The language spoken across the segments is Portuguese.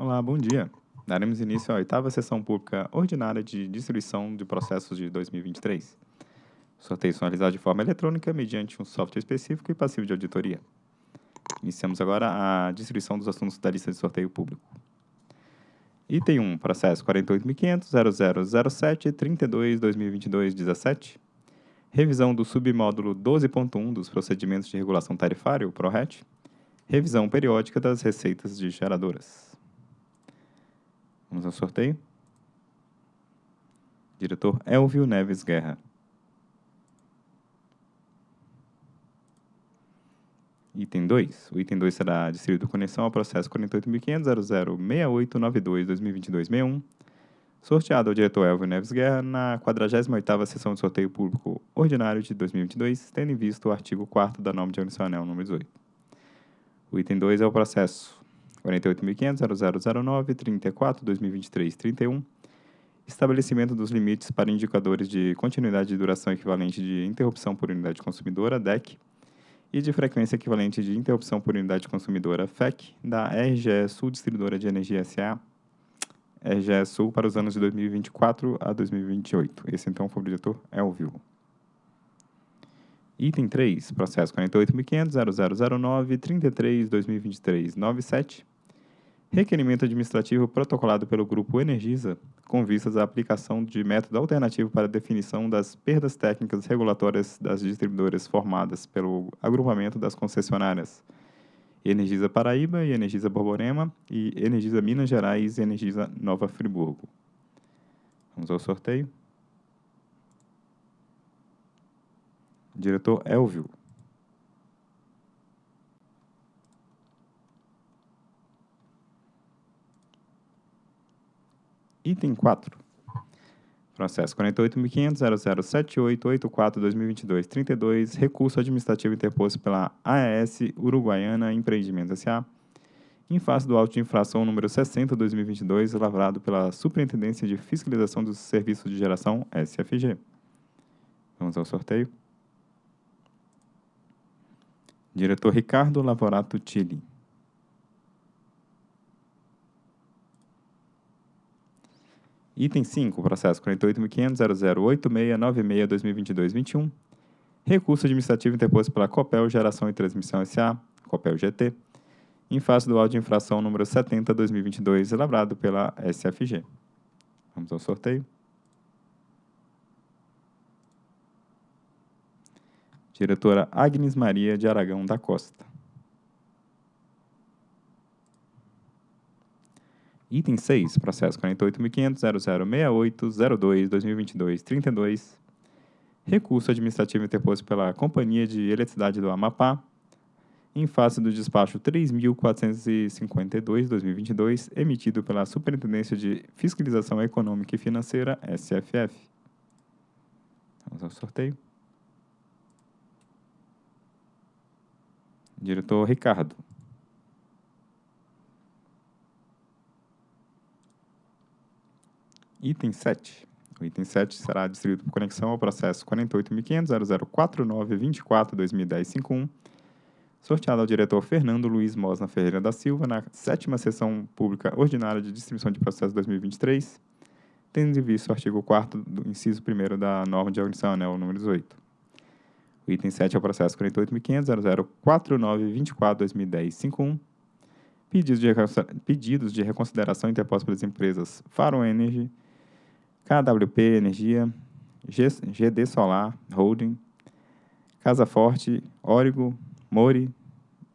Olá, bom dia. Daremos início à oitava sessão pública ordinária de distribuição de processos de 2023. Sorteio realizado de forma eletrônica mediante um software específico e passivo de auditoria. Iniciamos agora a distribuição dos assuntos da lista de sorteio público. Item 1, processo 48.500.0007.32.2022.17. Revisão do submódulo 12.1 dos procedimentos de regulação tarifária, o PRORET. Revisão periódica das receitas de geradoras. Vamos ao sorteio. Diretor Elvio Neves Guerra. Item 2. O item 2 será distribuído conexão ao processo 48.500.006892.2022.61, sorteado ao diretor Elvio Neves Guerra na 48ª sessão de sorteio público ordinário de 2022, tendo em vista o artigo 4 da norma de organização anel número 18. O item 2 é o processo 48.500.0009.34.2023.31, estabelecimento dos limites para indicadores de continuidade de duração equivalente de interrupção por unidade consumidora, DEC, e de frequência equivalente de interrupção por unidade consumidora, FEC, da RGE Sul Distribuidora de Energia S.A., RGE Sul, para os anos de 2024 a 2028. Esse, então, foi o diretor Elvio. Item 3, processo 48.500.0009.33.2023.97, requerimento administrativo protocolado pelo Grupo Energisa, com vistas à aplicação de método alternativo para definição das perdas técnicas regulatórias das distribuidoras formadas pelo agrupamento das concessionárias Energisa Paraíba e Energisa Borborema e Energisa Minas Gerais e Energisa Nova Friburgo. Vamos ao sorteio. Diretor Elvio. Item 4. Processo 48.500.007884.2022.32, recurso administrativo interposto pela AES Uruguaiana Empreendimentos S.A., em face do auto de infração número 60-2022, lavrado pela Superintendência de Fiscalização dos Serviços de Geração, SFG. Vamos ao sorteio. Diretor Ricardo Lavorato Tilli. Item 5, processo 48.500.008696.2022.21. Recurso administrativo interposto pela Copel Geração e Transmissão S.A., Copel GT, em face do auto de infração número 70-2022, elaborado pela SFG. Vamos ao sorteio. Diretora Agnes Maria de Aragão da Costa. Item 6, processo 48.500.0068.02.2022.32, recurso administrativo interposto pela Companhia de Eletricidade do Amapá, em face do despacho 3.452-2022, emitido pela Superintendência de Fiscalização Econômica e Financeira, SFF. Vamos ao sorteio. Diretor Ricardo. Item 7. O item 7 será distribuído por conexão ao processo 48.500.0049.24.2010.51, sorteado ao diretor Fernando Luiz Mosna Ferreira da Silva na sétima sessão pública ordinária de distribuição de processo 2023, tendo em vista o artigo 4 do inciso 1 da norma de organização anel número 18. O item 7 é o processo 48.500.0049.24.2010.51, pedidos de, reconsideração interpostos pelas empresas Faro Energy, KWP Energia, GD Solar Holding, Casa Forte, Origo, Mori,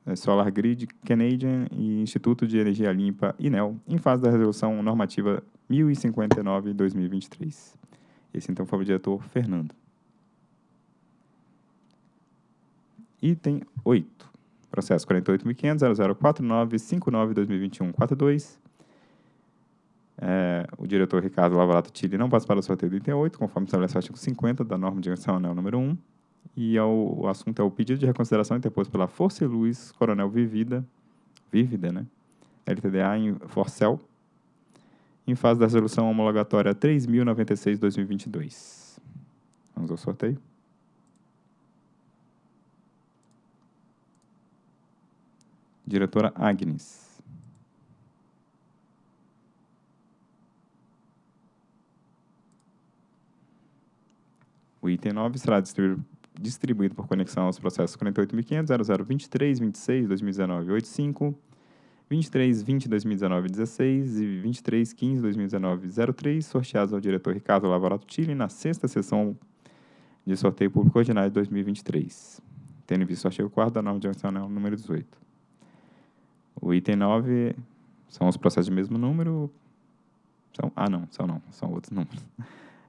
eh, Solar Grid, Canadian e Instituto de Energia Limpa, INEL, em fase da resolução normativa 1059-2023. Esse então foi o diretor Fernando. Item 8. Processo 48.500.0049.59.2021.42 é, o diretor Ricardo Lavalato Tilly não participará do sorteio do item 8, conforme estabelece o artigo 50 da norma de organização anel número 1. E é o, o, assunto é o pedido de reconsideração interposto pela Força e Luz Coronel Vivida, Vívida, né? LTDA em Forcel, em fase da resolução homologatória 3096-2022. Vamos ao sorteio. Diretora Agnes. O item 9 será distribuído, distribuído por conexão aos processos 48.500, 0023, 26, 2019, 85, 23, 20, 2019, 16 e 23, 15, 2019, 03, sorteados ao diretor Ricardo Lavarato Chile na sexta sessão de sorteio público ordinário de 2023, tendo visto o artigo 4 da norma direcional número 18. O item 9 são os processos de mesmo número. São, ah, não, são não, são outros números.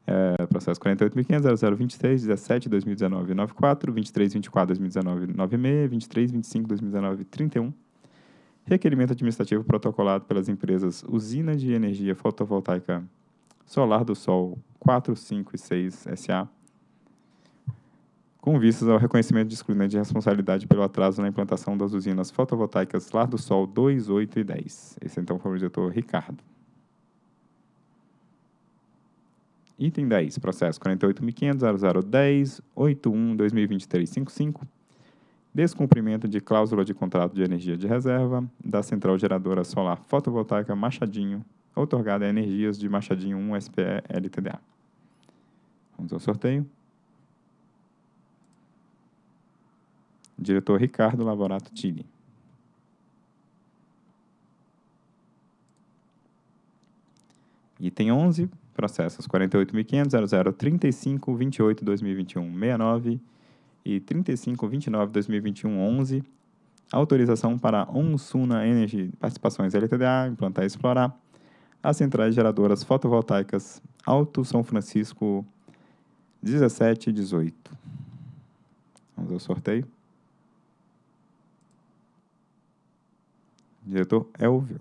É, processo 48.500, 0023, 17, 2019, 94, 23, 24, 2019, 96, 23, 25, 2019, 31. Requerimento administrativo protocolado pelas empresas Usina de Energia Fotovoltaica Solar do Sol 4, 5 e 6 SA, com vistas ao reconhecimento de excluído de responsabilidade pelo atraso na implantação das usinas fotovoltaicas Lar do Sol 2, 8 e 10. Esse então foi o diretor Ricardo. Item 10, processo 48.500.0010.81.2023.55. Descumprimento de cláusula de contrato de energia de reserva da Central Geradora Solar Fotovoltaica Machadinho, outorgada a Energias de Machadinho 1 SPE LTDA. Vamos ao sorteio. Diretor Ricardo Lavorato Tini. Item 11, processos 48.500, 0035, 28, 2021, 69 e 35, 29, 2021, 11. Autorização para Onsuna Energy Participações LTDA, implantar e explorar as centrais geradoras fotovoltaicas Alto São Francisco 17 e 18. Vamos ao sorteio. Diretor Elvio.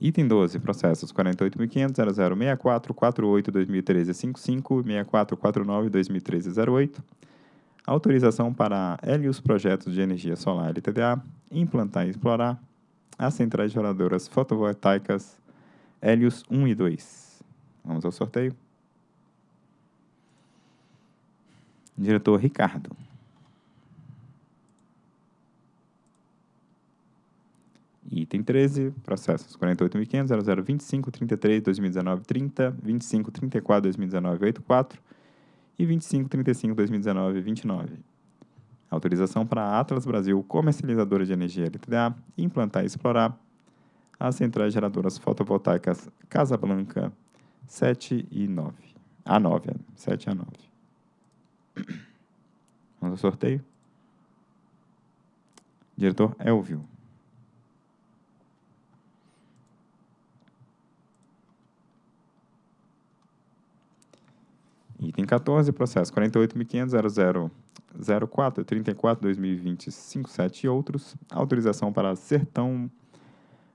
Item 12, processos 48.500, 0064, 48, 2013, 55, 6449, 2013, 08. Autorização para Helios Projetos de Energia Solar LTDA, implantar e explorar as centrais geradoras fotovoltaicas Helios 1 e 2. Vamos ao sorteio. Diretor Ricardo. Item 13, processos 48.500, 0025, 33, 2019, 30, 25, 34, 2019, 84 e 25, 35, 2019, 29. Autorização para a Atlas Brasil, comercializadora de energia LTDA, implantar e explorar as centrais geradoras fotovoltaicas Casa Blanca 7 e 9. A 9, 7 a 9. Vamos ao sorteio. Diretor Elvio. Item 14, processo 48.500.0004, 34, 2020, 57 e outros. Autorização para Sertão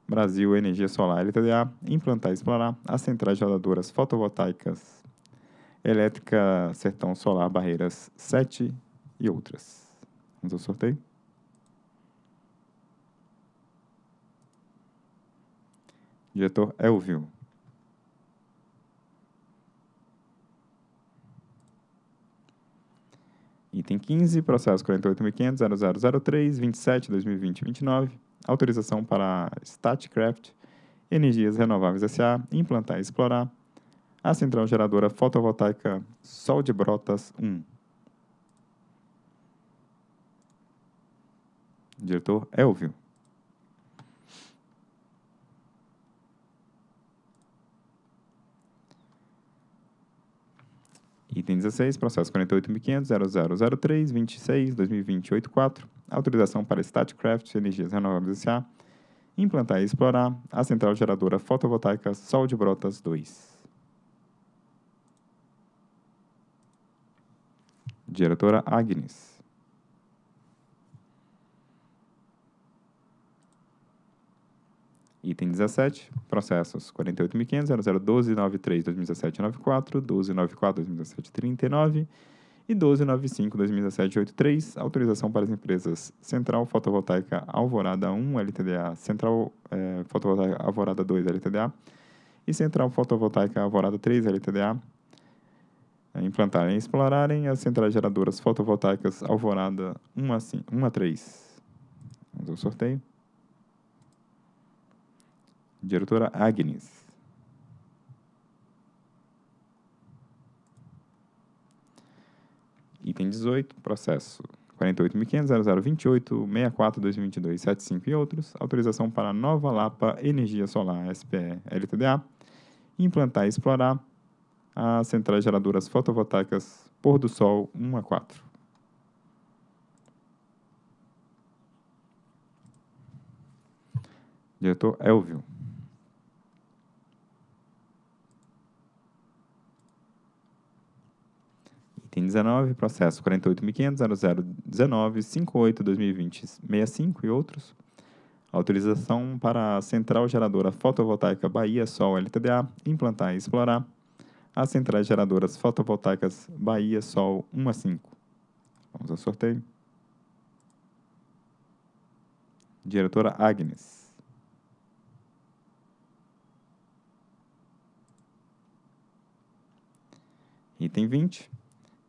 Brasil Energia Solar LTDA implantar e explorar as centrais geradoras fotovoltaicas Elétrica Sertão Solar Barreiras 7 e outras. Vamos ao sorteio. Diretor Elvio. Item 15, processo 48.500.0003, 27, 2020, 29. Autorização para Statcraft Energias Renováveis S.A. implantar e explorar a central geradora fotovoltaica Sol de Brotas 1. Diretor Elvio. Item 16, processo 48.500.0003, 26, 2020, 84. Autorização para Statcraft Energias Renováveis S.A. Implantar e explorar a central geradora fotovoltaica Sol de Brotas 2. Diretora Agnes. Item 17, processos 48.500, 001293, 2017, 94, 1294, 2017, 39 e 1295, 2017, 83, autorização para as empresas Central Fotovoltaica Alvorada 1, LTDA, Central é, Fotovoltaica Alvorada 2, LTDA, e Central Fotovoltaica Alvorada 3, LTDA, implantarem e explorarem as centrais geradoras fotovoltaicas Alvorada 1 a, 5, 1 a 3. Vamos ao sorteio. Diretora Agnes. Item 18, processo 48.500.0028.64.2022.75 e outros. Autorização para Nova Lapa Energia Solar SPE LTDA. Implantar e explorar as centrais geradoras fotovoltaicas Pôr do Sol 1 a 4. Diretor Elvio. Item 19, processo 48.500.0019.58.2020.65 e outros. Autorização para a Central Geradora Fotovoltaica Bahia Sol LTDA implantar e explorar as centrais geradoras fotovoltaicas Bahia Sol 1 a 5. Vamos ao sorteio. Diretora Agnes. Item 20.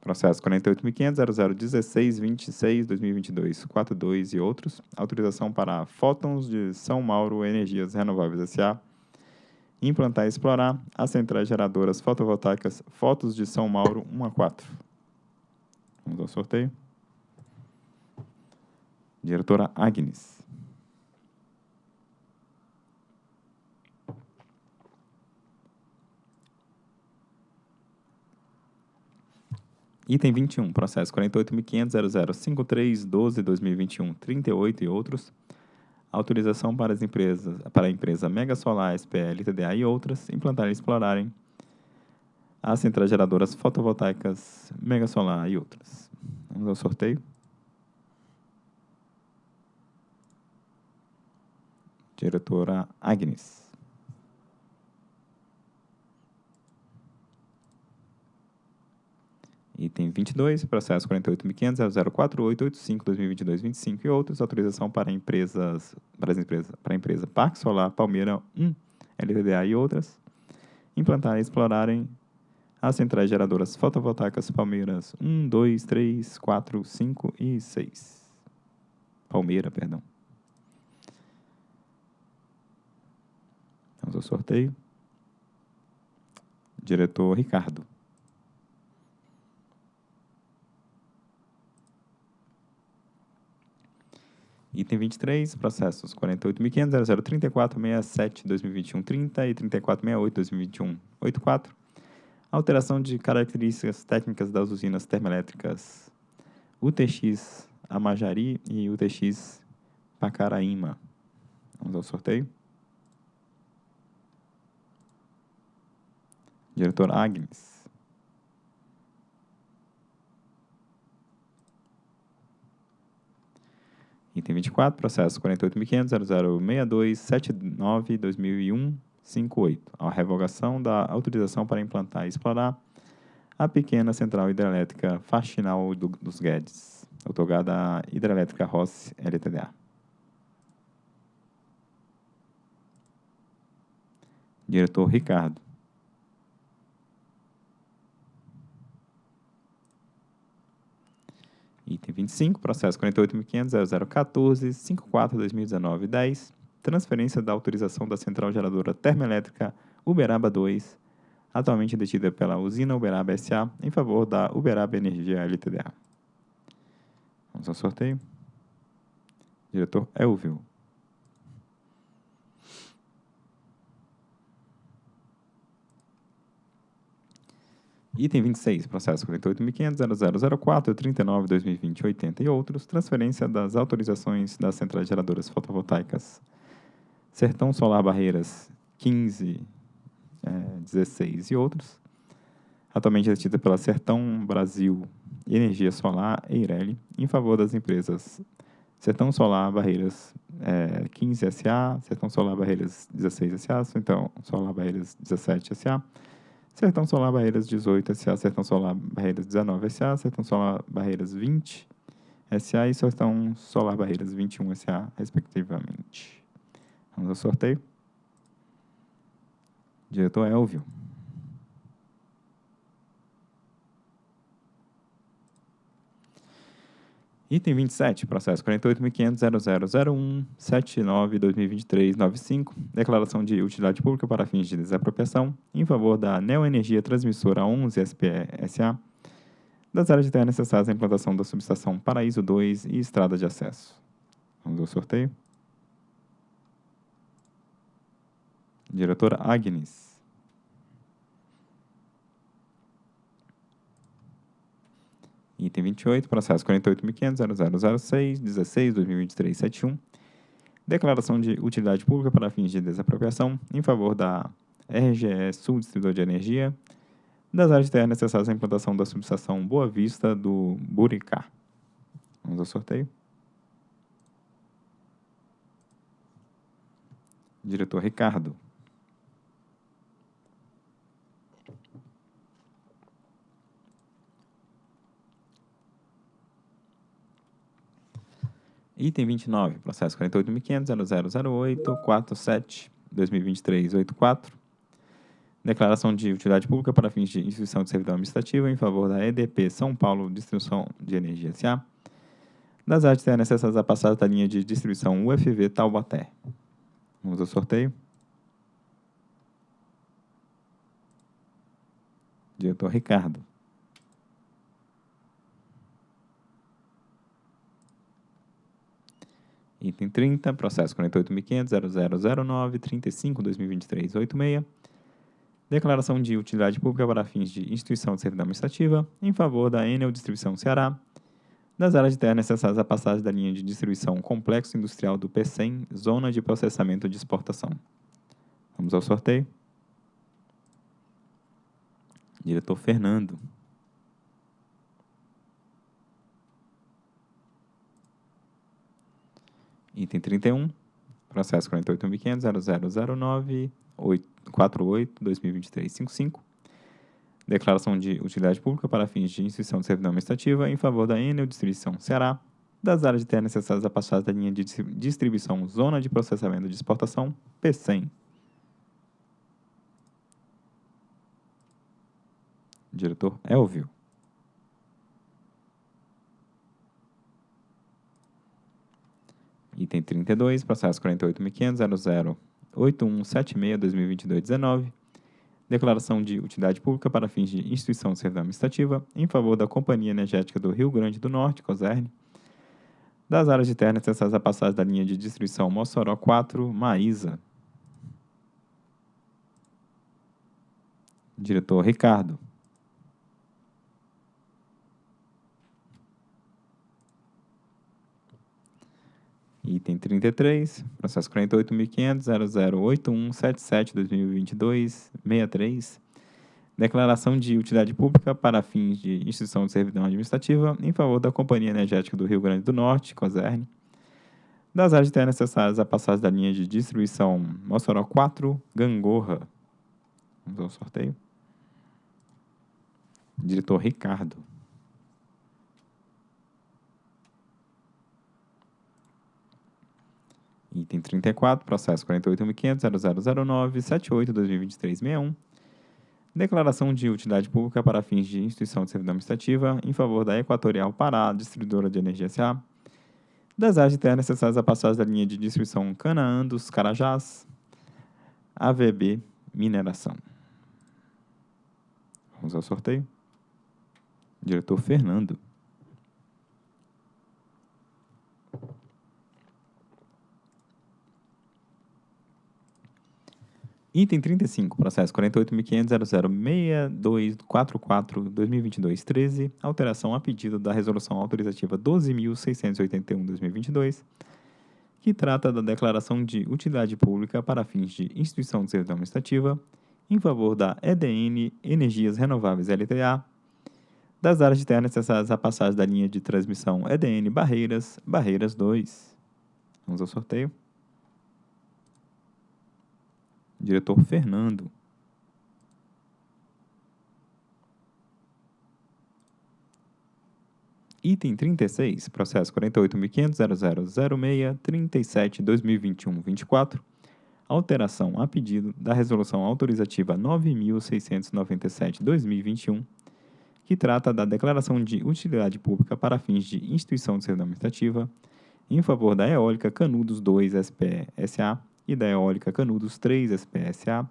Processo 48.500.0016.26.2022.42 e outros. Autorização para Fótons de São Mauro Energias Renováveis S.A. Implantar e explorar as centrais geradoras fotovoltaicas Fotos de São Mauro 1 a 4. Vamos ao sorteio. Diretora Agnes. Item 21, processo 48.500.0053.12.2021.38 e outros. Autorização para as empresas, para a empresa Mega Solar SPL, TDA e outras, implantarem e explorarem as centrais geradoras fotovoltaicas Mega Solar e outras. Vamos ao sorteio. Diretora Agnes. Item 22, processo 48.500.048.85.2022.25 e outros, autorização para empresas, para as empresas, para a empresa Parque Solar Palmeira 1, LTDA e outras, implantarem e explorarem as centrais geradoras fotovoltaicas Palmeiras 1, 2, 3, 4, 5 e 6. Palmeira, perdão. Vamos ao sorteio. Diretor Ricardo. Item 23, processos 48.500.0034.67.2021.30 e 34.68.2021.84. Alteração de características técnicas das usinas termoelétricas UTX Amajari e UTX Pacaraíma. Vamos ao sorteio. Diretor Agnes. Item 24, processo 48.500.0062.79.2001.58. A revogação da autorização para implantar e explorar a pequena central hidrelétrica Faxinal do, dos Guedes, otorgada à Hidrelétrica Rossi LTDA. Diretor Ricardo. Item 25, processo 48.500.0014.54.2019.10. Transferência da autorização da central geradora termoelétrica Uberaba 2, atualmente detida pela usina Uberaba S.A., em favor da Uberaba Energia LTDA. Vamos ao sorteio. Diretor Elvio. Item 26, processo 48.500.0004.39.2020.80 e outros, transferência das autorizações das centrais geradoras fotovoltaicas. Sertão Solar Barreiras 15, é, 16 e outros, atualmente detida pela Sertão Brasil Energia Solar Eireli, em favor das empresas Sertão Solar Barreiras é, 15 SA, Sertão Solar Barreiras 16 SA, então Solar Barreiras 17 SA, Sertão Solar Barreiras 18 SA, Sertão Solar Barreiras 19 SA, Sertão Solar Barreiras 20 SA e Sertão Solar Barreiras 21 SA, respectivamente. Vamos ao sorteio. Diretor Elvio. Item 27, processo 48.500.0001.79.2023.95, declaração de utilidade pública para fins de desapropriação em favor da Neoenergia Transmissora 11 SPE SA, das áreas de terra necessárias à implantação da subestação Paraíso 2 e estrada de acesso. Vamos ao sorteio. Diretora Agnes. Item 28, processo 48.500.0006.16.2023.71. Declaração de utilidade pública para fins de desapropriação em favor da RGE Sul Distribuidor de Energia, das áreas de terra necessárias à implantação da subestação Boa Vista do Buricá. Vamos ao sorteio. Diretor Ricardo. Item 29, processo 48.500.0008.47.2023.84. Declaração de utilidade pública para fins de instituição de servidão administrativa em favor da EDP São Paulo Distribuição de Energia S.A. Das terras necessárias à passagem da linha de distribuição UFV Taubaté. Vamos ao sorteio. Diretor Ricardo. Item 30, processo 48.500.0009.35.2023.86. Declaração de utilidade pública para fins de instituição de servidão administrativa em favor da Enel Distribuição Ceará, das áreas de terra necessárias à passagem da linha de distribuição Complexo Industrial do PECEM, Zona de Processamento de Exportação. Vamos ao sorteio. Diretor Fernando. Item 31, processo 48.500.0009.48.2023.55. Declaração de utilidade pública para fins de instituição de servidão administrativa em favor da Enel Distribuição Ceará, das áreas de terra necessárias à passagem da linha de distribuição Zona de Processamento de Exportação, P100. Diretor Elvio. Item 32, processo 48.500.008176.2022.19. Declaração de utilidade pública para fins de instituição de servidão administrativa em favor da Companhia Energética do Rio Grande do Norte, COSERN, das áreas de terra necessárias à passagem da linha de distribuição Mossoró 4, Maísa. Diretor Ricardo. Item 33, processo 48.500.0081.77.2022.63. Declaração de utilidade pública para fins de instituição de servidão administrativa em favor da Companhia Energética do Rio Grande do Norte, COSERN, das áreas de terra necessárias à passagem da linha de distribuição Mossoró 4, Gangorra. Vamos ao sorteio. Diretor Ricardo. Item 34, processo 48.500.0009.78.2023.61. Declaração de utilidade pública para fins de instituição de servidão administrativa em favor da Equatorial Pará, distribuidora de energia SA, das áreas de terra necessárias à passagem da linha de distribuição Canaã dos Carajás, AVB Mineração. Vamos ao sorteio. Diretor Fernando. Item 35, processo 48.500.006244.2022.13, alteração a pedido da Resolução Autorizativa 12.681.2022, que trata da declaração de utilidade pública para fins de instituição de servidão administrativa em favor da EDN Energias Renováveis LTA, das áreas de terra necessárias à passagem da linha de transmissão EDN Barreiras, Barreiras 2. Vamos ao sorteio. Diretor Fernando. Item 36, processo 48.500.0006.37.2021.24, alteração a pedido da Resolução Autorizativa 9.697-2021, que trata da declaração de utilidade pública para fins de instituição de servidão administrativa em favor da Eólica Canudos 2 SPSA e da Eólica Canudos 3 SPSA,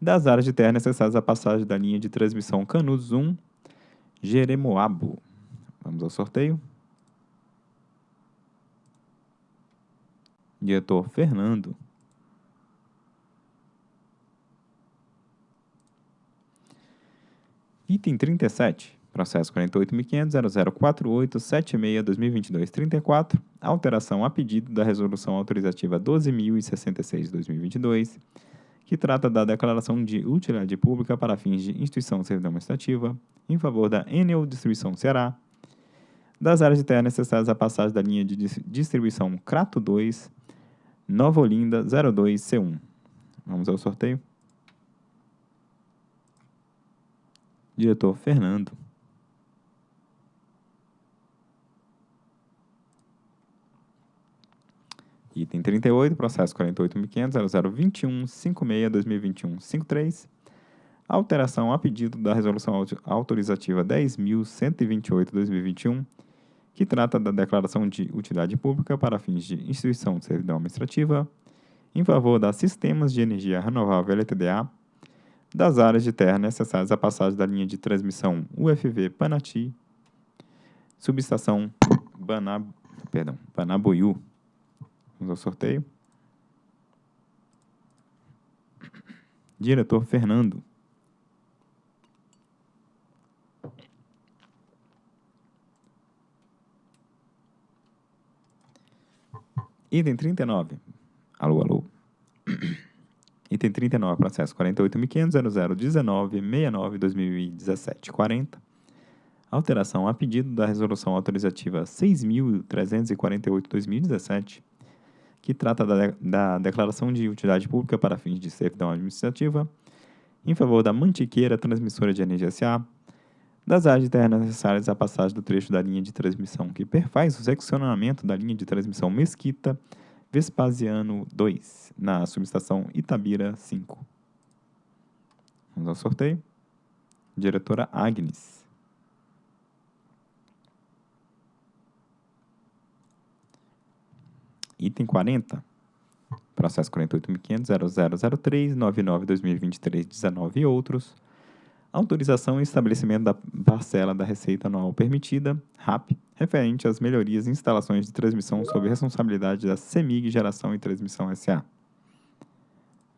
das áreas de terra necessárias à passagem da linha de transmissão Canudos 1 Jeremoabo. Vamos ao sorteio. Diretor Fernando. Item 37. Processo 48.500.0048.76.2022.34. Alteração a pedido da Resolução Autorizativa 12.066-2022, que trata da declaração de utilidade pública para fins de instituição de servidão administrativa em favor da Enel Distribuição Ceará, das áreas de terra necessárias à passagem da linha de distribuição Crato 2, Nova Olinda 02C1. Vamos ao sorteio. Diretor Fernando. Item 38, processo 48.500.0021.56.2021.53. Alteração a pedido da Resolução Autorizativa 10.128.2021, que trata da declaração de utilidade pública para fins de instituição de servidão administrativa em favor das Sistemas de Energia Renovável LTDA das áreas de terra necessárias à passagem da linha de transmissão UFV Panati, subestação Banab, perdão, Banabuiú. Vamos ao sorteio. Diretor Fernando. Item 39. Alô, alô. Item 39, processo 48.500.0019.69.2017.40. Alteração a pedido da Resolução Autorizativa 6.348.2017, que trata da, da declaração de utilidade pública para fins de servidão administrativa, em favor da Mantiqueira Transmissora de Energia S.A., das áreas de terra necessárias à passagem do trecho da linha de transmissão que perfaz o seccionamento da linha de transmissão Mesquita, Vespasiano 2, na subestação Itabira 5. Vamos ao sorteio. Diretora Agnes. Item 40. Processo 48.500.0003.99.2023.19 e outros autorização e estabelecimento da parcela da receita anual permitida, RAP, referente às melhorias e instalações de transmissão sob responsabilidade da CEMIG Geração e Transmissão SA.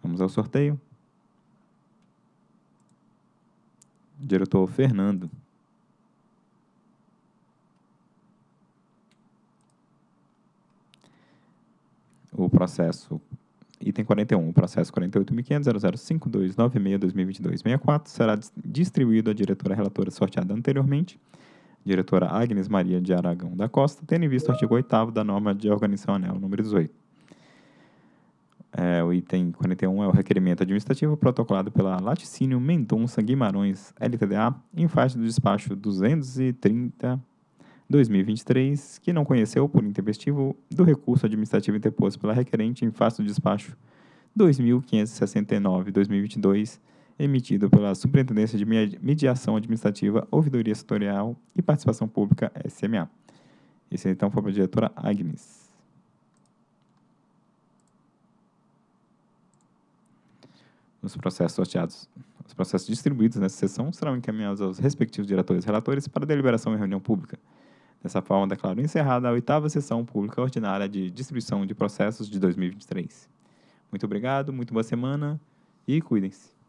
Vamos ao sorteio. Diretor Fernando. O processo Item 41. O processo 48.500.005296.2022.64 será distribuído à diretora relatora sorteada anteriormente, diretora Agnes Maria de Aragão da Costa, tendo em vista o artigo 8 da norma de organização anel número 18. É, o item 41 é o requerimento administrativo protocolado pela Laticínio Mendonça Guimarães LTDA em face do despacho 230 2023, que não conheceu, por intempestivo, do recurso administrativo interposto pela requerente em face do despacho 2569-2022, emitido pela Superintendência de Mediação Administrativa, Ouvidoria Setorial e Participação Pública, SMA. Esse então foi para a diretora Agnes. Os processos sorteados, os processos distribuídos nessa sessão serão encaminhados aos respectivos diretores relatores para deliberação em reunião pública. Dessa forma, declaro encerrada a oitava sessão pública ordinária de distribuição de processos de 2023. Muito obrigado, muito boa semana e cuidem-se.